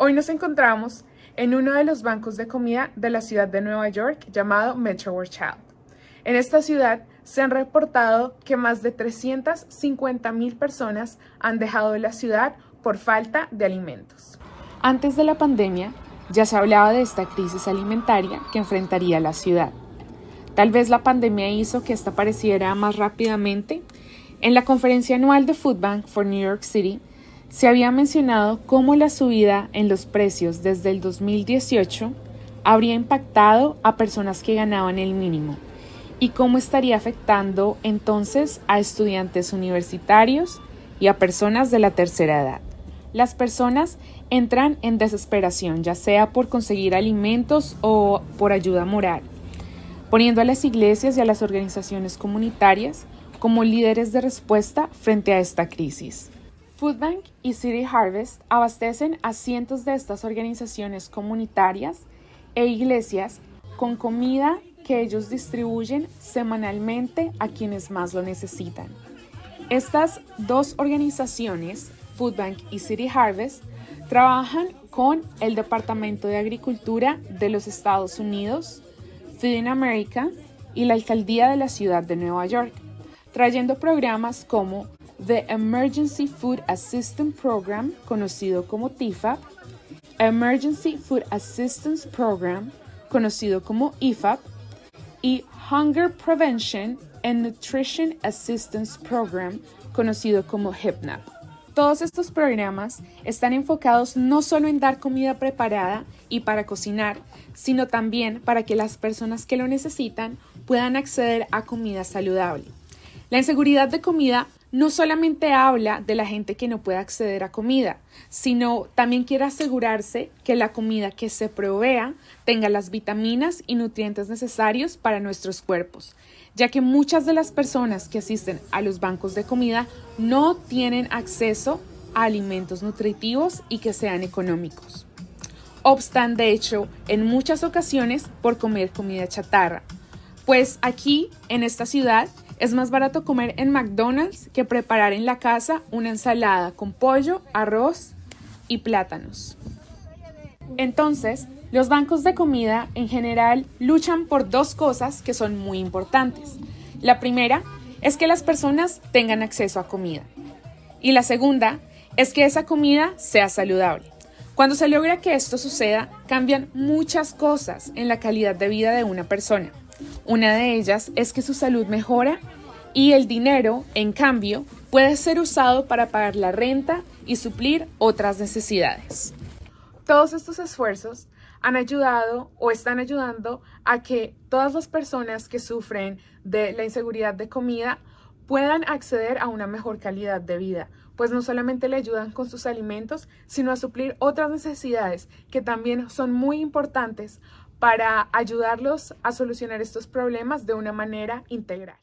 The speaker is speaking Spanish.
Hoy nos encontramos en uno de los bancos de comida de la ciudad de Nueva York llamado Metro World Child. En esta ciudad se han reportado que más de 350 mil personas han dejado la ciudad por falta de alimentos. Antes de la pandemia, ya se hablaba de esta crisis alimentaria que enfrentaría la ciudad. Tal vez la pandemia hizo que esta apareciera más rápidamente. En la conferencia anual de Food Bank for New York City, se había mencionado cómo la subida en los precios desde el 2018 habría impactado a personas que ganaban el mínimo y cómo estaría afectando entonces a estudiantes universitarios y a personas de la tercera edad. Las personas entran en desesperación, ya sea por conseguir alimentos o por ayuda moral, poniendo a las iglesias y a las organizaciones comunitarias como líderes de respuesta frente a esta crisis. Foodbank y City Harvest abastecen a cientos de estas organizaciones comunitarias e iglesias con comida que ellos distribuyen semanalmente a quienes más lo necesitan. Estas dos organizaciones, Foodbank y City Harvest, trabajan con el Departamento de Agricultura de los Estados Unidos, Feeding America y la Alcaldía de la Ciudad de Nueva York, trayendo programas como The Emergency Food Assistance Program, conocido como TIFAP, Emergency Food Assistance Program, conocido como IFAP, y Hunger Prevention and Nutrition Assistance Program, conocido como HIPNAP. Todos estos programas están enfocados no solo en dar comida preparada y para cocinar, sino también para que las personas que lo necesitan puedan acceder a comida saludable. La inseguridad de comida no solamente habla de la gente que no puede acceder a comida, sino también quiere asegurarse que la comida que se provea tenga las vitaminas y nutrientes necesarios para nuestros cuerpos, ya que muchas de las personas que asisten a los bancos de comida no tienen acceso a alimentos nutritivos y que sean económicos. Obstan, de hecho, en muchas ocasiones por comer comida chatarra, pues aquí, en esta ciudad, es más barato comer en McDonald's que preparar en la casa una ensalada con pollo, arroz y plátanos. Entonces, los bancos de comida en general luchan por dos cosas que son muy importantes. La primera es que las personas tengan acceso a comida. Y la segunda es que esa comida sea saludable. Cuando se logra que esto suceda, cambian muchas cosas en la calidad de vida de una persona. Una de ellas es que su salud mejora y el dinero, en cambio, puede ser usado para pagar la renta y suplir otras necesidades. Todos estos esfuerzos han ayudado o están ayudando a que todas las personas que sufren de la inseguridad de comida puedan acceder a una mejor calidad de vida, pues no solamente le ayudan con sus alimentos, sino a suplir otras necesidades que también son muy importantes para ayudarlos a solucionar estos problemas de una manera integral.